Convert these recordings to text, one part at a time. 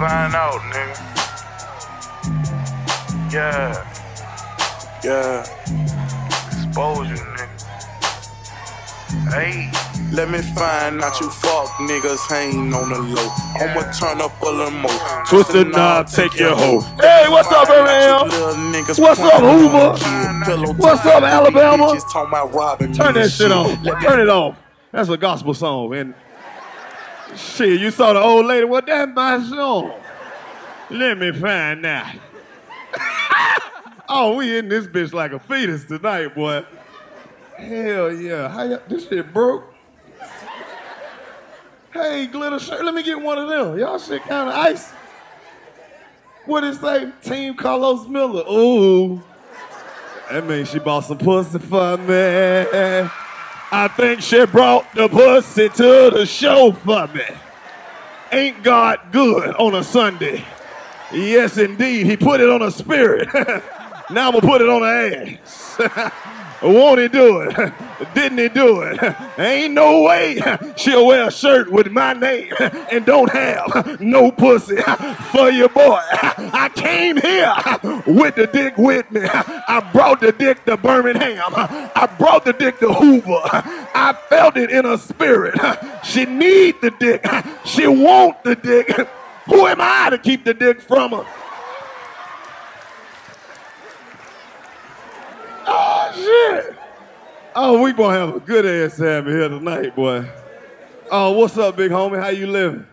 find out, nigga. Yeah. Yeah. Expose you, nigga. Hey. Let me find out you fuck niggas ain't on the low. I'ma turn up a little more. Twist the knob, take your hoe. Hey, what's up, Birmingham? What's up, Hoover? What's up, Alabama? Turn that shit on. Turn it off. That's a gospel song. And shit, you saw the old lady. What that song? Let me find out. oh, we in this bitch like a fetus tonight, boy. Hell yeah. How y- this shit broke? Hey, glitter shirt, let me get one of them. Y'all shit kind of ice. What it say? Team Carlos Miller. Ooh. That means she bought some pussy for me. I think she brought the pussy to the show for me. Ain't God good on a Sunday? Yes, indeed. He put it on a spirit. now I'm going to put it on an ass. Won't he do it? Didn't he do it? Ain't no way she'll wear a shirt with my name and don't have no pussy for your boy. I came here with the dick with me. I brought the dick to Birmingham. I brought the dick to Hoover. I felt it in her spirit. She need the dick. She want the dick. Who am I to keep the dick from her? Oh shit! Oh, we gonna have a good ass time here tonight, boy. Oh, what's up, big homie? How you living?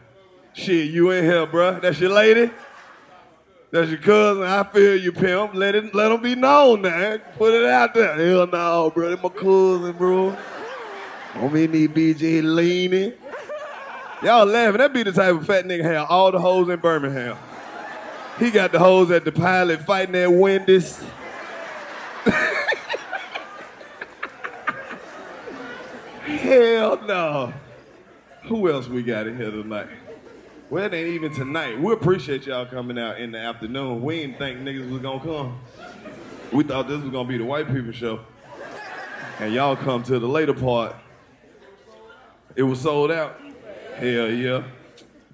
Shit, you in here, bruh. That's your lady? That's your cousin. I feel you, pimp. Let it, let them be known, now. Put it out there. Hell no, bro. They my cousin, bro. Mean need BJ leaning. Y'all laughing. That be the type of fat nigga have all the hoes in Birmingham. He got the hoes at the pilot fighting at Wendy's. Hell no. Who else we got in here tonight? Well, it ain't even tonight. We appreciate y'all coming out in the afternoon. We didn't think niggas was gonna come. We thought this was gonna be the white people show. And y'all come to the later part. It was sold out. Hell yeah.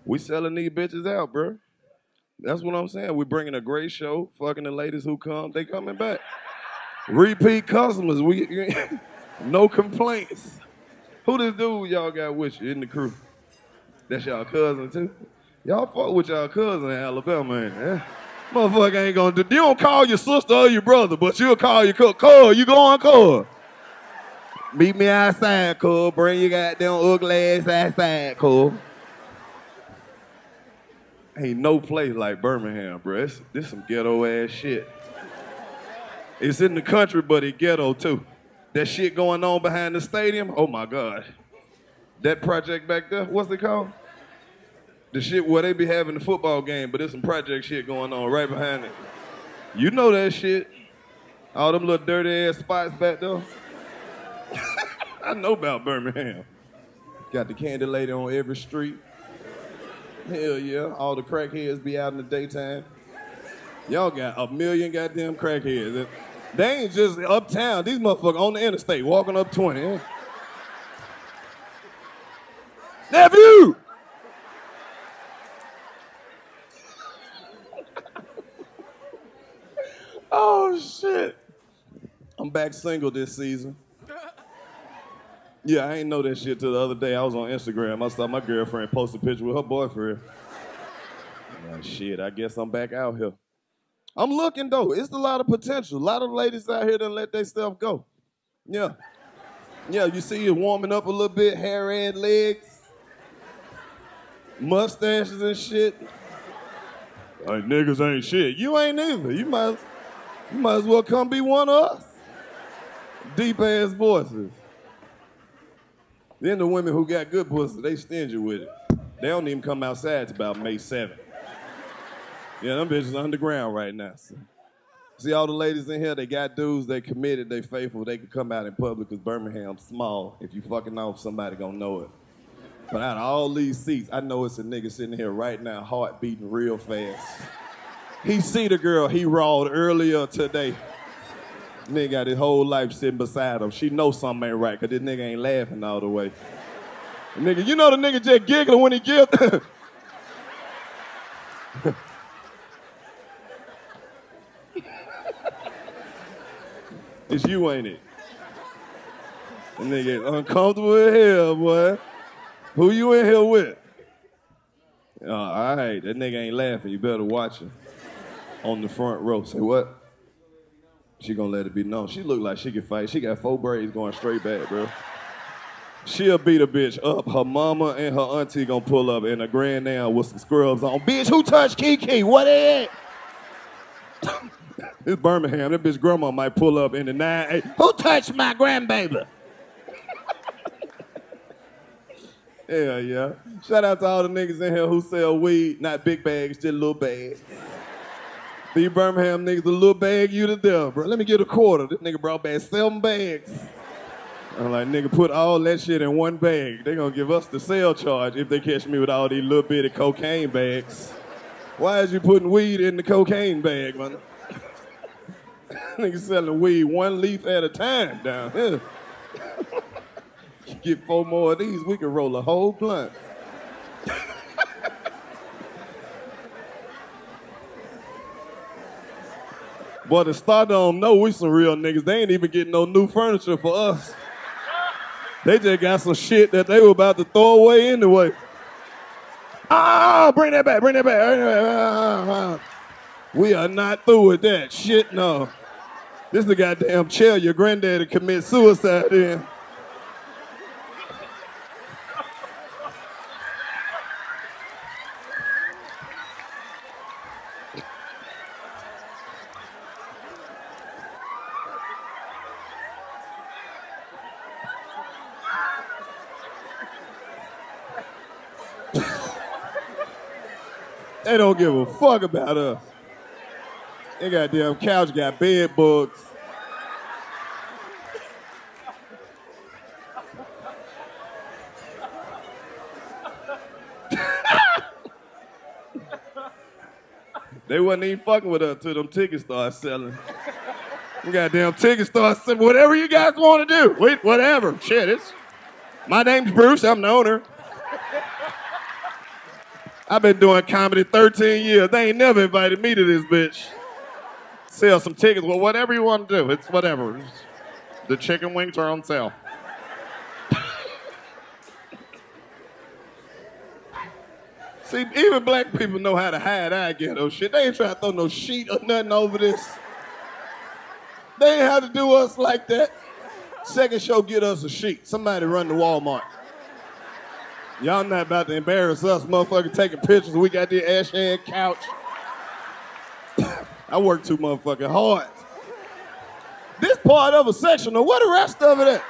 We selling these bitches out, bro. That's what I'm saying. we bringing a great show. Fucking the ladies who come, they coming back. Repeat customers. We no complaints. Who this dude y'all got with you in the crew? That's y'all cousin too? Y'all fuck with y'all cousin in Alabama, ain't it? Motherfucker ain't gonna do. You don't call your sister or your brother, but you'll call your co. Cole, you go on Cole. Meet me outside, Cole. Bring your goddamn ugly ass outside, Cole. Ain't no place like Birmingham, bro. This, this some ghetto ass shit. It's in the country, but it ghetto too. That shit going on behind the stadium, oh my God. That project back there, what's it called? The shit where they be having the football game, but there's some project shit going on right behind it. You know that shit. All them little dirty ass spots back there. I know about Birmingham. Got the candy lady on every street. Hell yeah. All the crackheads be out in the daytime. Y'all got a million goddamn crackheads. They ain't just uptown. These motherfuckers on the interstate walking up 20. eh? Nephew! oh shit. I'm back single this season. Yeah, I ain't know that shit till the other day. I was on Instagram. I saw my girlfriend post a picture with her boyfriend. Like, shit, I guess I'm back out here. I'm looking though. It's a lot of potential. A lot of ladies out here done let their stuff go. Yeah. Yeah, you see it warming up a little bit, hair and legs, mustaches and shit. Like niggas ain't shit. You ain't either. You might, you might as well come be one of us. Deep ass voices. Then the women who got good pussy, they stingy with it. They don't even come outside till about May 7th. Yeah, them bitches underground right now. So. See all the ladies in here, they got dudes, they committed, they faithful, they can come out in public because Birmingham's small. If you fucking off, somebody gonna know it. But out of all these seats, I know it's a nigga sitting here right now, heart beating real fast. He see the girl he rawed earlier today. Nigga got his whole life sitting beside him. She know something ain't right, cause this nigga ain't laughing all the way. Nigga, you know the nigga just giggling when he giggles. it's you, ain't it? And they get uncomfortable in hell, boy. Who you in here with? Uh, all right, that nigga ain't laughing. You better watch him. On the front row. Say what? She gonna let it be known. She look like she can fight. She got four braids going straight back, bro. She'll beat a bitch up. Her mama and her auntie gonna pull up in a grand now with some scrubs on. Bitch, who touched Kiki? What is It's Birmingham. That bitch grandma might pull up in the nine eight. Who touched my grandbaby? yeah, yeah. Shout out to all the niggas in here who sell weed, not big bags, just little bags. These Birmingham niggas, a little bag you to death, bro. Let me get a quarter. This nigga brought back seven bags. I'm like, nigga, put all that shit in one bag. They gonna give us the sale charge if they catch me with all these little bitty cocaine bags. Why is you putting weed in the cocaine bag, man? nigga selling weed one leaf at a time down here. Get four more of these, we can roll a whole blunt. Boy, the Stardome know we some real niggas. They ain't even getting no new furniture for us. They just got some shit that they were about to throw away anyway. Ah, bring that back, bring that back. Bring that back. We are not through with that shit, no. This is the goddamn chair your granddaddy commit suicide in. They don't give a fuck about us. They goddamn couch got bed bugs. they wasn't even fucking with us till them tickets started selling. We goddamn tickets started selling. Whatever you guys want to do. Wait, whatever. Shit, it's my name's Bruce. I'm the owner. I've been doing comedy 13 years. They ain't never invited me to this bitch. Sell some tickets. Well, whatever you want to do, it's whatever. The chicken wings are on sale. See, even black people know how to hide our ghetto shit. They ain't trying to throw no sheet or nothing over this. They ain't have to do us like that. Second show, get us a sheet. Somebody run to Walmart. Y'all not about to embarrass us, motherfucker, taking pictures. We got the ash hand couch. I work too motherfucking hard. This part of a sectional, what the rest of it at?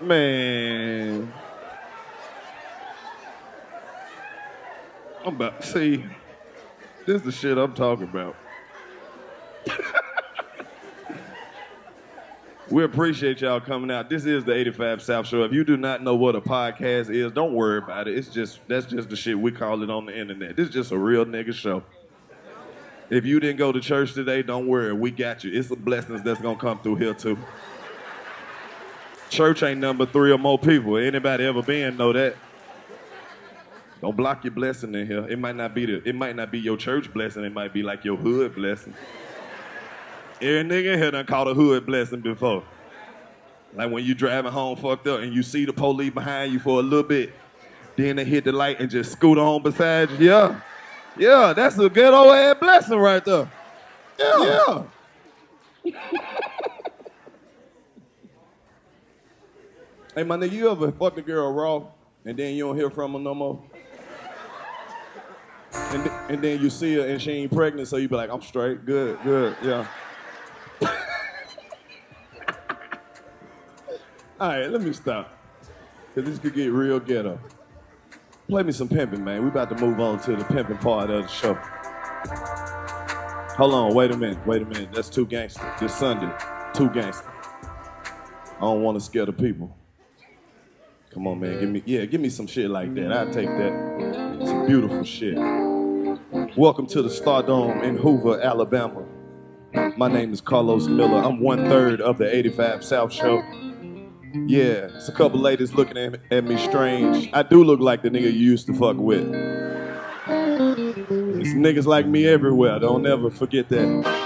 Man. I'm about to see. This is the shit I'm talking about. We appreciate y'all coming out. This is the 85 South Show. If you do not know what a podcast is, don't worry about it. It's just that's just the shit we call it on the internet. This is just a real nigga show. If you didn't go to church today, don't worry. We got you. It's the blessings that's gonna come through here too. Church ain't number three or more people. Anybody ever been know that? Don't block your blessing in here. It might not be the, it might not be your church blessing. It might be like your hood blessing. Every nigga in here done caught a hood blessing before. Like when you driving home fucked up and you see the police behind you for a little bit, then they hit the light and just scoot on beside you. Yeah, yeah, that's a good old ass blessing right there. Yeah, yeah. hey, my nigga, you ever fuck a girl raw and then you don't hear from her no more? And, th- and then you see her and she ain't pregnant, so you be like, I'm straight, good, good, yeah. All right, let me stop. Because this could get real ghetto. Play me some pimping, man. We about to move on to the pimping part of the show. Hold on, wait a minute, wait a minute. That's too gangster. This Sunday, too gangster. I don't want to scare the people. Come on, man. Give me, yeah, give me some shit like that. I'll take that. Some beautiful shit. Welcome to the Stardome in Hoover, Alabama. My name is Carlos Miller. I'm one third of the 85 South Show. Yeah, it's a couple ladies looking at, at me strange. I do look like the nigga you used to fuck with. There's niggas like me everywhere. Don't ever forget that.